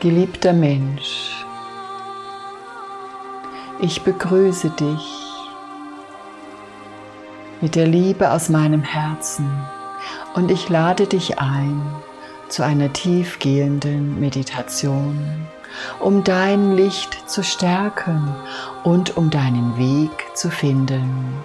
Geliebter Mensch, ich begrüße dich mit der Liebe aus meinem Herzen und ich lade dich ein zu einer tiefgehenden Meditation, um dein Licht zu stärken und um deinen Weg zu finden,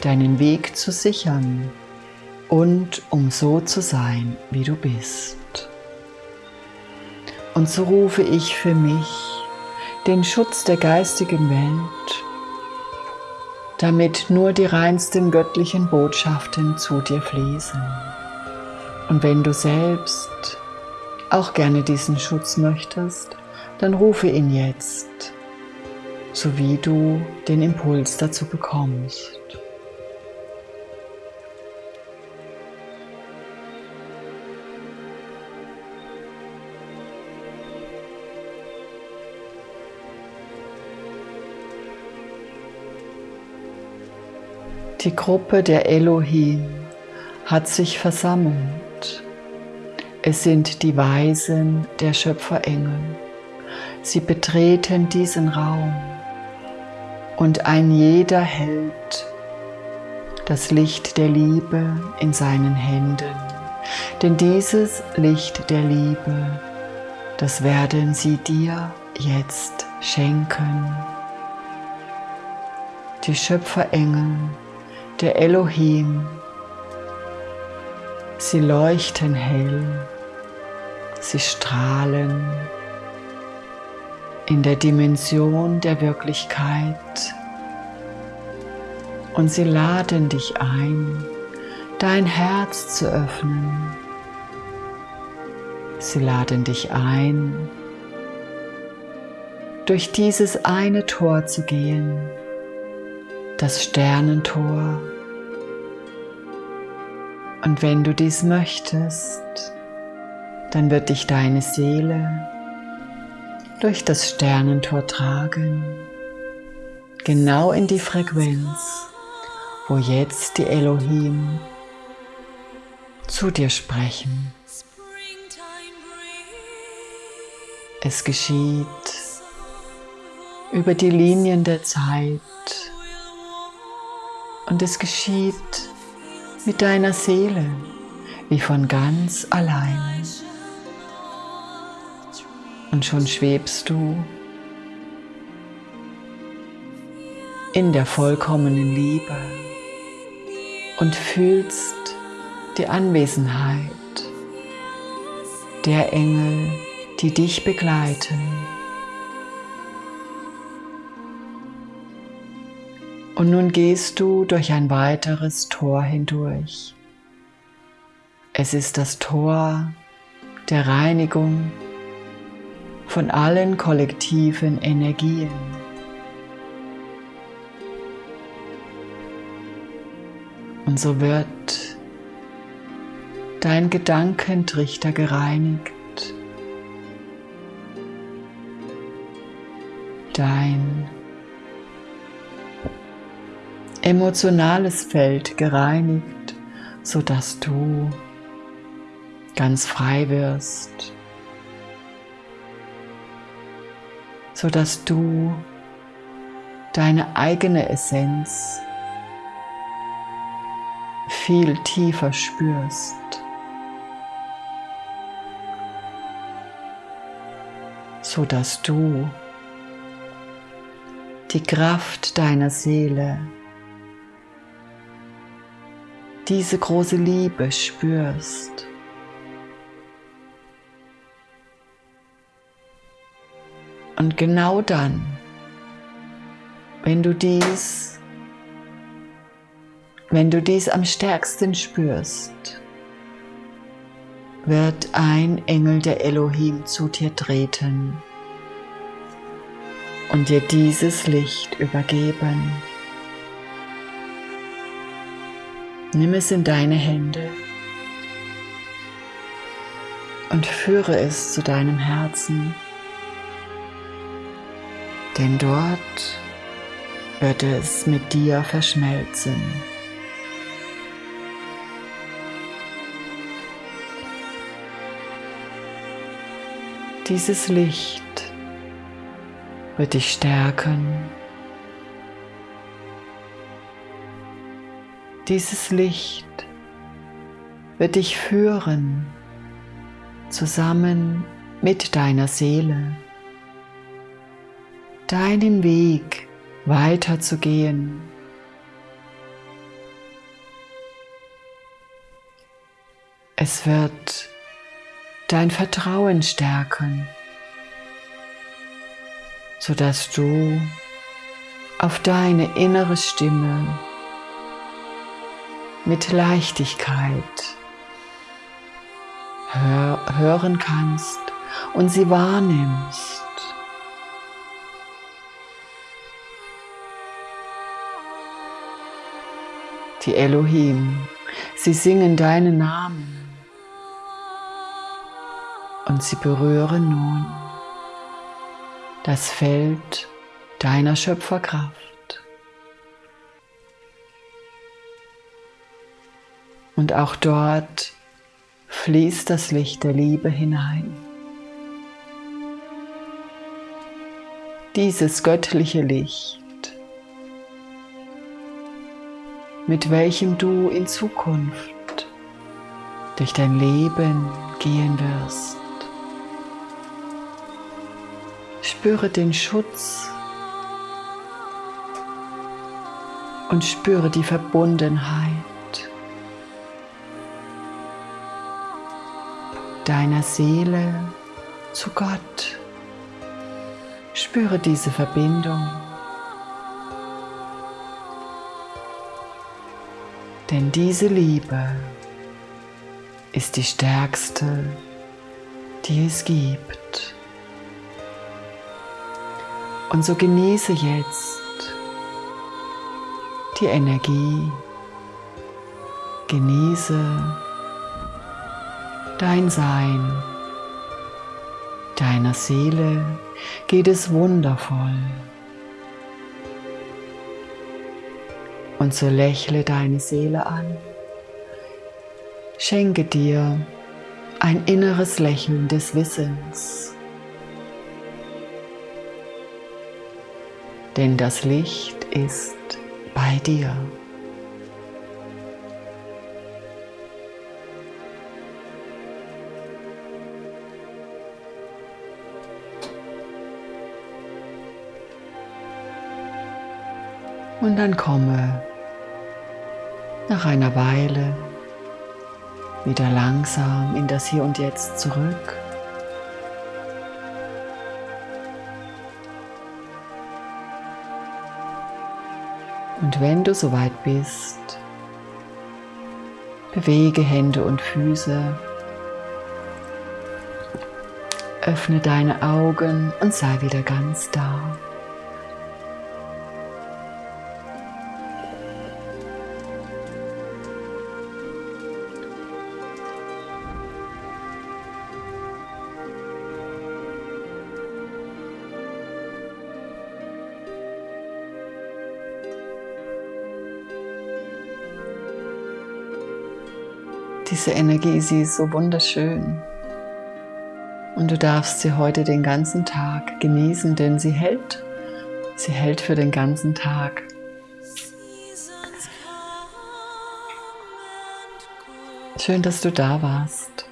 deinen Weg zu sichern und um so zu sein, wie du bist. Und so rufe ich für mich den Schutz der geistigen Welt, damit nur die reinsten göttlichen Botschaften zu dir fließen. Und wenn du selbst auch gerne diesen Schutz möchtest, dann rufe ihn jetzt, so wie du den Impuls dazu bekommst. Die Gruppe der Elohim hat sich versammelt. Es sind die Weisen der Schöpferengel. Sie betreten diesen Raum und ein jeder hält das Licht der Liebe in seinen Händen. Denn dieses Licht der Liebe, das werden sie dir jetzt schenken. Die Schöpferengel der Elohim. Sie leuchten hell, sie strahlen in der Dimension der Wirklichkeit und sie laden dich ein, dein Herz zu öffnen. Sie laden dich ein, durch dieses eine Tor zu gehen, das Sternentor. Und wenn du dies möchtest, dann wird dich deine Seele durch das Sternentor tragen, genau in die Frequenz, wo jetzt die Elohim zu dir sprechen. Es geschieht über die Linien der Zeit und es geschieht mit deiner Seele wie von ganz allein. Und schon schwebst du in der vollkommenen Liebe und fühlst die Anwesenheit der Engel, die dich begleiten. Und nun gehst du durch ein weiteres Tor hindurch. Es ist das Tor der Reinigung von allen kollektiven Energien. Und so wird dein Gedankentrichter gereinigt, dein emotionales Feld gereinigt, sodass du ganz frei wirst, sodass du deine eigene Essenz viel tiefer spürst. so dass du die Kraft deiner Seele diese große Liebe spürst. Und genau dann, wenn du dies, wenn du dies am stärksten spürst, wird ein Engel der Elohim zu dir treten und dir dieses Licht übergeben. Nimm es in deine Hände und führe es zu deinem Herzen, denn dort wird es mit dir verschmelzen. Dieses Licht wird dich stärken. Dieses Licht wird dich führen zusammen mit deiner Seele, deinen Weg weiterzugehen. Es wird dein Vertrauen stärken, sodass du auf deine innere Stimme mit Leichtigkeit hör hören kannst und sie wahrnimmst. Die Elohim, sie singen deinen Namen und sie berühren nun das Feld deiner Schöpferkraft. Und auch dort fließt das Licht der Liebe hinein. Dieses göttliche Licht, mit welchem du in Zukunft durch dein Leben gehen wirst. Spüre den Schutz und spüre die Verbundenheit deiner Seele zu Gott. Spüre diese Verbindung. Denn diese Liebe ist die stärkste, die es gibt. Und so genieße jetzt die Energie, genieße dein Sein, deiner Seele geht es wundervoll. Und so lächle deine Seele an, schenke dir ein inneres Lächeln des Wissens. denn das Licht ist bei dir. Und dann komme nach einer Weile wieder langsam in das Hier und Jetzt zurück. Und wenn du soweit bist, bewege Hände und Füße, öffne deine Augen und sei wieder ganz da. Diese Energie, sie ist so wunderschön. Und du darfst sie heute den ganzen Tag genießen, denn sie hält. Sie hält für den ganzen Tag. Schön, dass du da warst.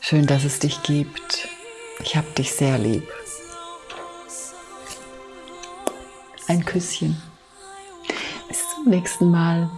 Schön, dass es dich gibt. Ich habe dich sehr lieb. Ein Küsschen. Bis zum nächsten Mal.